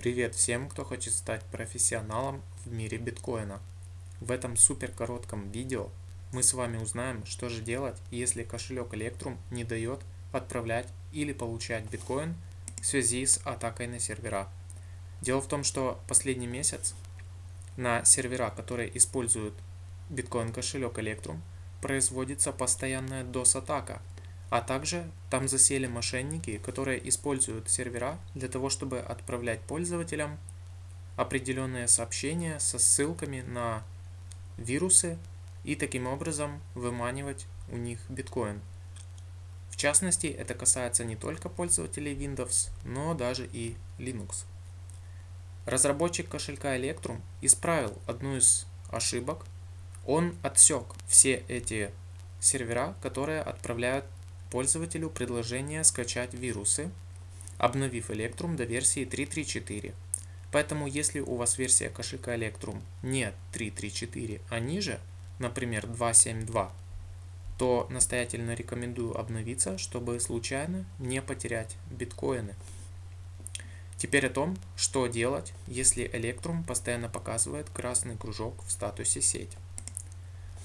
Привет всем, кто хочет стать профессионалом в мире биткоина. В этом супер коротком видео мы с вами узнаем, что же делать, если кошелек Electrum не дает отправлять или получать биткоин в связи с атакой на сервера. Дело в том, что последний месяц на сервера, которые используют биткоин кошелек Electrum, производится постоянная DOS-атака – а также там засели мошенники, которые используют сервера для того, чтобы отправлять пользователям определенные сообщения со ссылками на вирусы и таким образом выманивать у них биткоин. В частности, это касается не только пользователей Windows, но даже и Linux. Разработчик кошелька Electrum исправил одну из ошибок. Он отсек все эти сервера, которые отправляют пользователю предложение скачать вирусы, обновив Electrum до версии 3.3.4. Поэтому если у вас версия кошелька Electrum не 3.3.4, а ниже, например 2.7.2, то настоятельно рекомендую обновиться, чтобы случайно не потерять биткоины. Теперь о том, что делать, если Electrum постоянно показывает красный кружок в статусе сеть.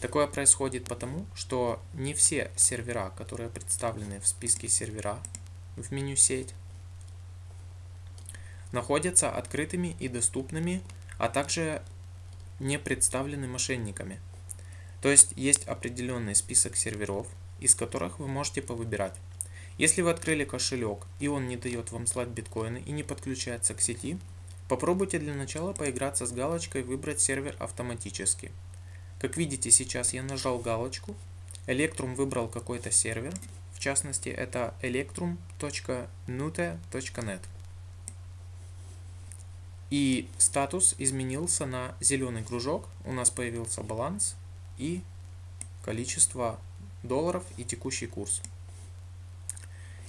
Такое происходит потому, что не все сервера, которые представлены в списке сервера в меню сеть, находятся открытыми и доступными, а также не представлены мошенниками. То есть есть определенный список серверов, из которых вы можете повыбирать. Если вы открыли кошелек и он не дает вам слать биткоины и не подключается к сети, попробуйте для начала поиграться с галочкой «Выбрать сервер автоматически». Как видите, сейчас я нажал галочку. Electrum выбрал какой-то сервер. В частности, это electrum.nute.net. И статус изменился на зеленый кружок. У нас появился баланс и количество долларов и текущий курс.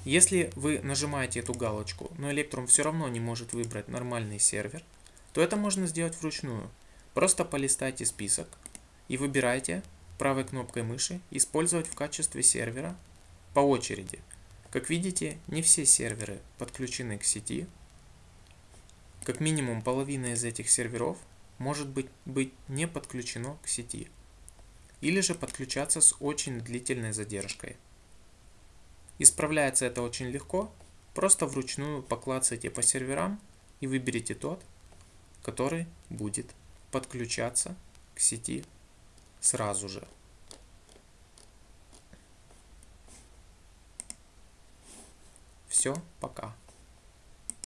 Если вы нажимаете эту галочку, но Electrum все равно не может выбрать нормальный сервер, то это можно сделать вручную. Просто полистайте список, и выбирайте правой кнопкой мыши «Использовать в качестве сервера» по очереди. Как видите, не все серверы подключены к сети. Как минимум половина из этих серверов может быть, быть не подключено к сети. Или же подключаться с очень длительной задержкой. Исправляется это очень легко. Просто вручную поклацайте по серверам и выберите тот, который будет подключаться к сети сразу же. Все, пока.